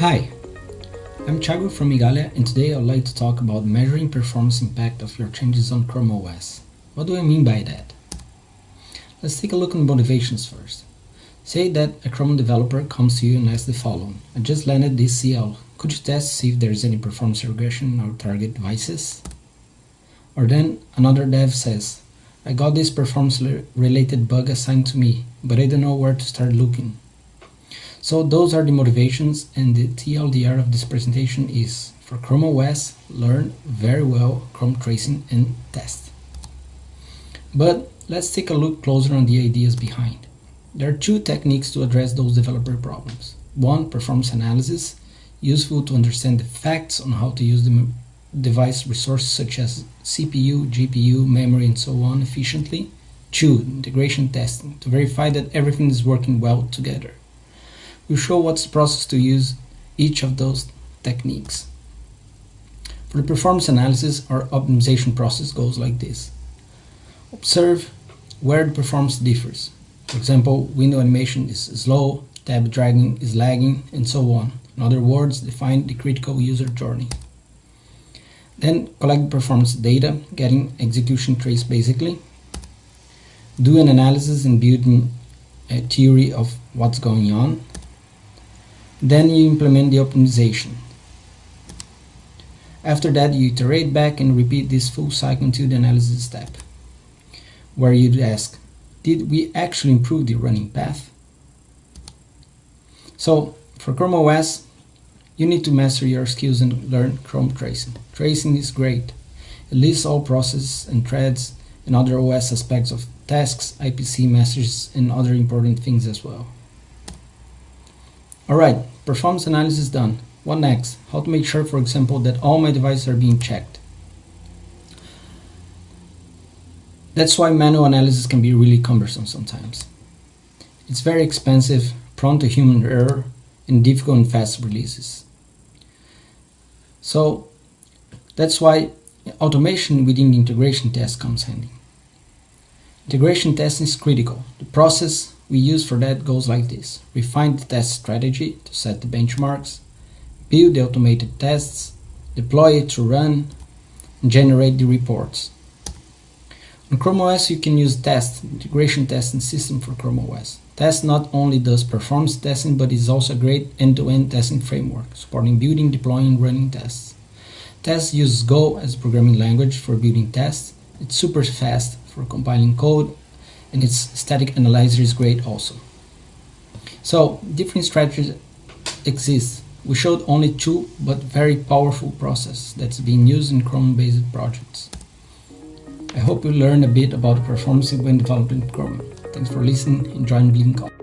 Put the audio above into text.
Hi, I'm Thiago from Igalia and today I'd like to talk about measuring performance impact of your changes on Chrome OS. What do I mean by that? Let's take a look at motivations first. Say that a Chrome developer comes to you and asks the following. I just landed this CL. Could you test to see if there is any performance regression our target devices? Or then another dev says, I got this performance related bug assigned to me, but I don't know where to start looking. So those are the motivations and the TLDR of this presentation is for Chrome OS, learn very well Chrome tracing and Tast. But let's take a look closer on the ideas behind. There are two techniques to address those developer problems. One, performance analysis, useful to understand the facts on how to use the device resources such as CPU, GPU, memory, and so on efficiently. Two, integration testing, to verify that everything is working well together. We'll show what's the process to use each of those techniques. For the performance analysis, our optimization process goes like this. Observe where the performance differs. For example, window animation is slow, tab dragging is lagging, and so on. In other words, define the critical user journey. Then collect performance data, getting execution trace basically. Do an analysis and build a theory of what's going on. Then you implement the optimization. After that, you iterate back and repeat this full cycle until the analysis step, where you'd ask, did we actually improve the running path? So for Chrome OS, you need to master your skills and learn Chrome tracing. Tracing is great. It lists all processes and threads and other OS aspects of tasks, IPC messages, and other important things as well. Alright, performance analysis done. What next? How to make sure, for example, that all my devices are being checked. That's why manual analysis can be really cumbersome sometimes. It's very expensive, prone to human error, and difficult and fast releases. So that's why automation within integration test comes handy. Integration testing is critical. The process we use for that goes like this. Refine the test strategy to set the benchmarks, build the automated tests, deploy it to run, and generate the reports. On Chrome OS you can use Tast, integration testing system for Chrome OS. Tast not only does performance testing but is also a great end-to-end -end testing framework, supporting building, deploying, running tests. Tast uses Go as a programming language for building tests. It's super fast for compiling code and its static analyzer is great also. So different strategies exist. We showed only two but very powerful process that's being used in Chrome-based projects. I hope you learned a bit about performance when developing Chrome. Thanks for listening and join Bleeding